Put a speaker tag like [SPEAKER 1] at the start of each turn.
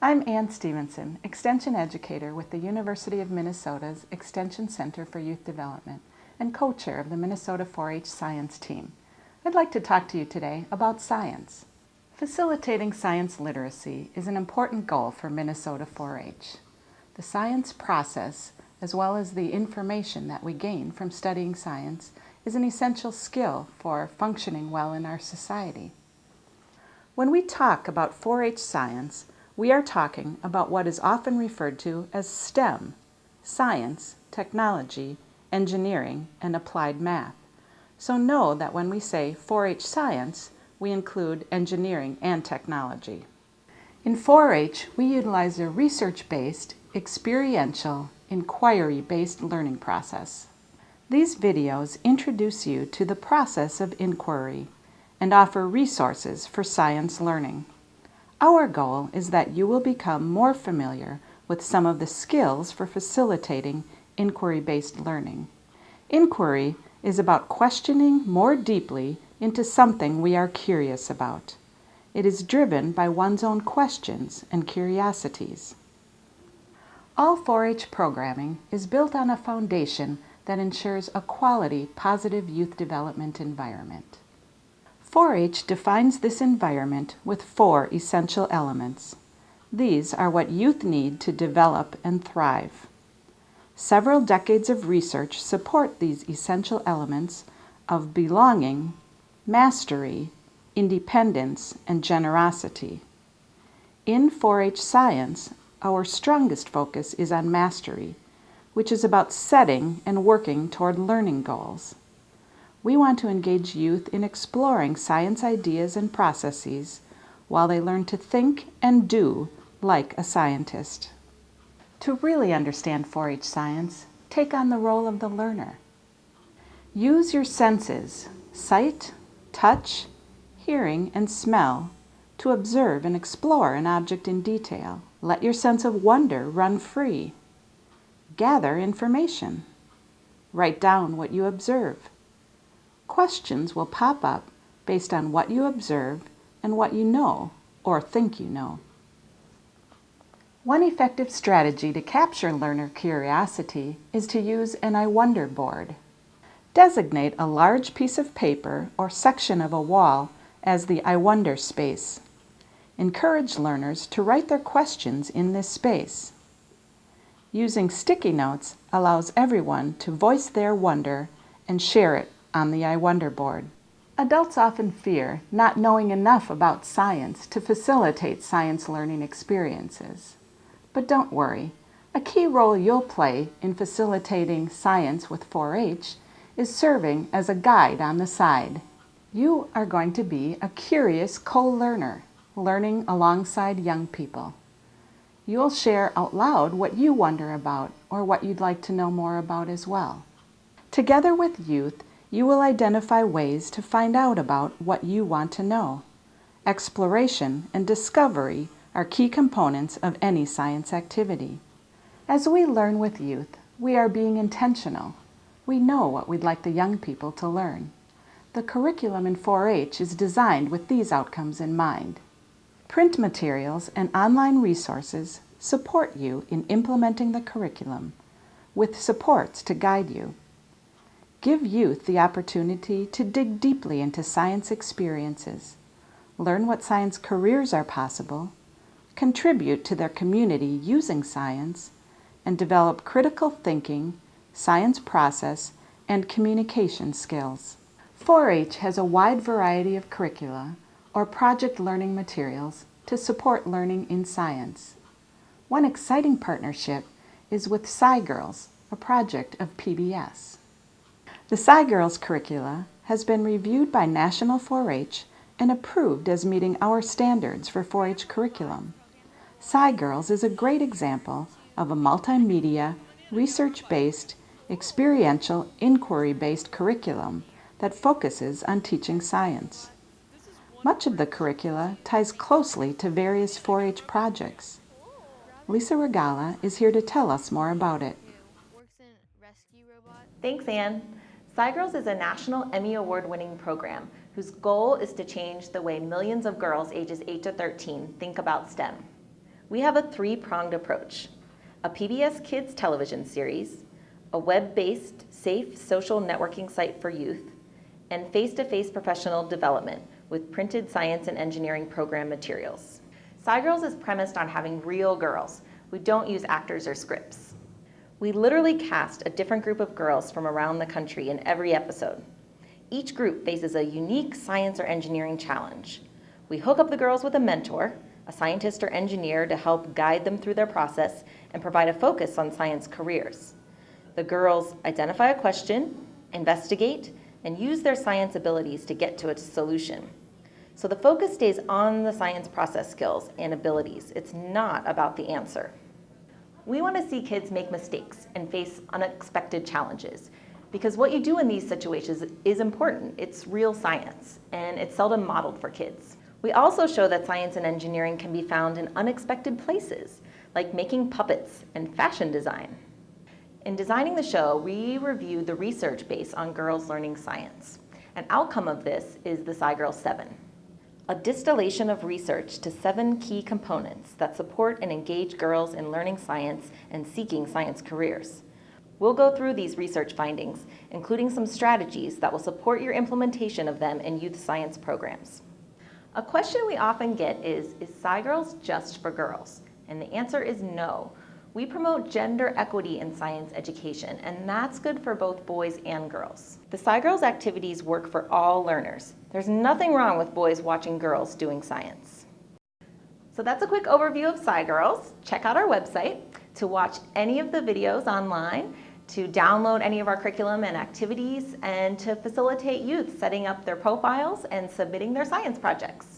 [SPEAKER 1] I'm Ann Stevenson, Extension Educator with the University of Minnesota's Extension Center for Youth Development and co-chair of the Minnesota 4-H Science Team. I'd like to talk to you today about science. Facilitating science literacy is an important goal for Minnesota 4-H. The science process, as well as the information that we gain from studying science, is an essential skill for functioning well in our society. When we talk about 4-H science, we are talking about what is often referred to as STEM, science, technology, engineering, and applied math. So know that when we say 4-H science, we include engineering and technology. In 4-H, we utilize a research-based, experiential, inquiry-based learning process. These videos introduce you to the process of inquiry and offer resources for science learning. Our goal is that you will become more familiar with some of the skills for facilitating inquiry-based learning. Inquiry is about questioning more deeply into something we are curious about. It is driven by one's own questions and curiosities. All 4-H programming is built on a foundation that ensures a quality, positive youth development environment. 4-H defines this environment with four essential elements. These are what youth need to develop and thrive. Several decades of research support these essential elements of belonging, mastery, independence, and generosity. In 4-H science, our strongest focus is on mastery, which is about setting and working toward learning goals we want to engage youth in exploring science ideas and processes while they learn to think and do like a scientist. To really understand 4-H science, take on the role of the learner. Use your senses, sight, touch, hearing, and smell to observe and explore an object in detail. Let your sense of wonder run free. Gather information. Write down what you observe. Questions will pop up based on what you observe and what you know or think you know. One effective strategy to capture learner curiosity is to use an I wonder board. Designate a large piece of paper or section of a wall as the I wonder space. Encourage learners to write their questions in this space. Using sticky notes allows everyone to voice their wonder and share it on the I Wonder board. Adults often fear not knowing enough about science to facilitate science learning experiences. But don't worry, a key role you'll play in facilitating science with 4-H is serving as a guide on the side. You are going to be a curious co-learner, learning alongside young people. You'll share out loud what you wonder about or what you'd like to know more about as well. Together with youth, you will identify ways to find out about what you want to know. Exploration and discovery are key components of any science activity. As we learn with youth, we are being intentional. We know what we'd like the young people to learn. The curriculum in 4-H is designed with these outcomes in mind. Print materials and online resources support you in implementing the curriculum, with supports to guide you. Give youth the opportunity to dig deeply into science experiences, learn what science careers are possible, contribute to their community using science, and develop critical thinking, science process, and communication skills. 4-H has a wide variety of curricula or project learning materials to support learning in science. One exciting partnership is with SciGirls, a project of PBS. The SciGirls curricula has been reviewed by National 4-H and approved as meeting our standards for 4-H curriculum. SciGirls is a great example of a multimedia, research-based, experiential, inquiry-based curriculum that focuses on teaching science. Much of the curricula ties closely to various 4-H projects. Lisa Regala is here to tell us more about it.
[SPEAKER 2] Thanks, Ann. SciGirls is a national Emmy Award-winning program whose goal is to change the way millions of girls ages 8 to 13 think about STEM. We have a three-pronged approach, a PBS Kids television series, a web-based safe social networking site for youth, and face-to-face professional development with printed science and engineering program materials. SciGirls is premised on having real girls. We don't use actors or scripts. We literally cast a different group of girls from around the country in every episode. Each group faces a unique science or engineering challenge. We hook up the girls with a mentor, a scientist or engineer to help guide them through their process and provide a focus on science careers. The girls identify a question, investigate, and use their science abilities to get to a solution. So the focus stays on the science process skills and abilities. It's not about the answer. We want to see kids make mistakes and face unexpected challenges because what you do in these situations is important. It's real science, and it's seldom modeled for kids. We also show that science and engineering can be found in unexpected places, like making puppets and fashion design. In designing the show, we reviewed the research base on girls learning science. An outcome of this is the SciGirl 7, a distillation of research to seven key components that support and engage girls in learning science and seeking science careers. We'll go through these research findings, including some strategies that will support your implementation of them in youth science programs. A question we often get is, is SciGirls just for girls? And the answer is no. We promote gender equity in science education, and that's good for both boys and girls. The SciGirls activities work for all learners. There's nothing wrong with boys watching girls doing science. So that's a quick overview of SciGirls. Check out our website to watch any of the videos online to download any of our curriculum and activities, and to facilitate youth setting up their profiles and submitting their science projects.